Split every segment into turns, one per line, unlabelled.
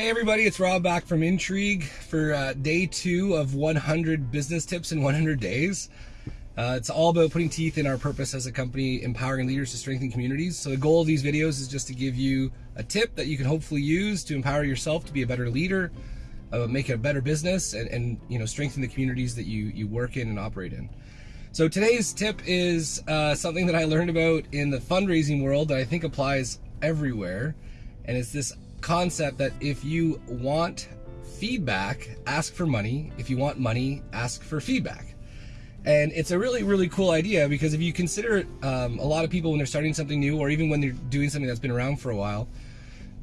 Hey everybody, it's Rob back from Intrigue for uh, day two of 100 business tips in 100 days. Uh, it's all about putting teeth in our purpose as a company, empowering leaders to strengthen communities. So the goal of these videos is just to give you a tip that you can hopefully use to empower yourself to be a better leader, uh, make a better business, and, and, you know strengthen the communities that you you work in and operate in. So today's tip is uh, something that I learned about in the fundraising world that I think applies everywhere, and it's this concept that if you want feedback, ask for money. If you want money, ask for feedback. And it's a really, really cool idea because if you consider it, um, a lot of people when they're starting something new or even when they're doing something that's been around for a while,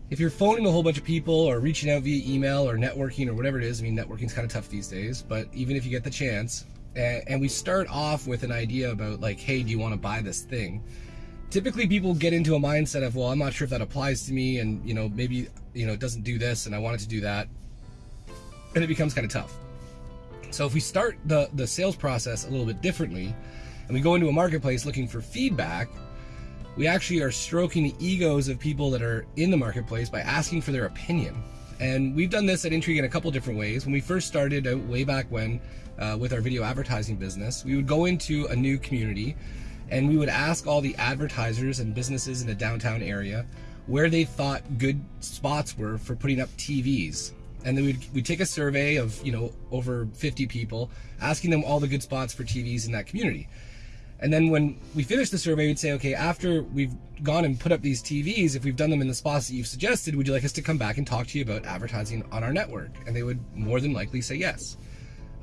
if you're phoning a whole bunch of people or reaching out via email or networking or whatever it is, I mean, networking's kind of tough these days, but even if you get the chance, and we start off with an idea about like, hey, do you want to buy this thing? Typically people get into a mindset of well i'm not sure if that applies to me and you know maybe you know it doesn't do this and i wanted to do that. And it becomes kind of tough. So if we start the the sales process a little bit differently and we go into a marketplace looking for feedback we actually are stroking the egos of people that are in the marketplace by asking for their opinion. And we've done this at Intrigue in a couple different ways. When we first started out way back when uh, with our video advertising business, we would go into a new community and we would ask all the advertisers and businesses in the downtown area where they thought good spots were for putting up TVs. And then we'd, we'd take a survey of, you know, over 50 people, asking them all the good spots for TVs in that community. And then when we finished the survey, we'd say, okay, after we've gone and put up these TVs, if we've done them in the spots that you've suggested, would you like us to come back and talk to you about advertising on our network? And they would more than likely say yes.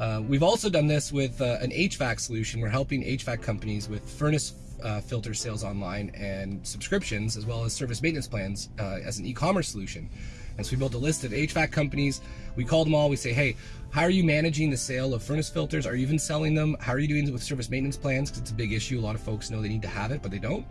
Uh, we've also done this with uh, an HVAC solution. We're helping HVAC companies with furnace uh, filter sales online and subscriptions, as well as service maintenance plans uh, as an e-commerce solution. And so we built a list of HVAC companies. We call them all. We say, hey, how are you managing the sale of furnace filters? Are you even selling them? How are you doing with service maintenance plans? Because it's a big issue. A lot of folks know they need to have it, but they don't.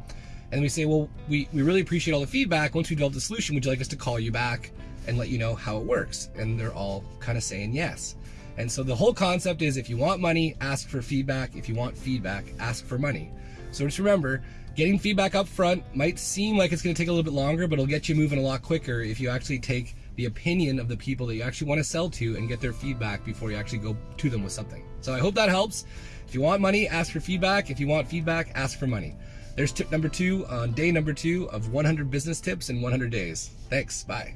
And we say, well, we, we really appreciate all the feedback. Once we develop the solution, would you like us to call you back and let you know how it works? And they're all kind of saying yes. And so the whole concept is if you want money, ask for feedback. If you want feedback, ask for money. So just remember, getting feedback up front might seem like it's going to take a little bit longer, but it'll get you moving a lot quicker if you actually take the opinion of the people that you actually want to sell to and get their feedback before you actually go to them with something. So I hope that helps. If you want money, ask for feedback. If you want feedback, ask for money. There's tip number two on day number two of 100 business tips in 100 days. Thanks. Bye.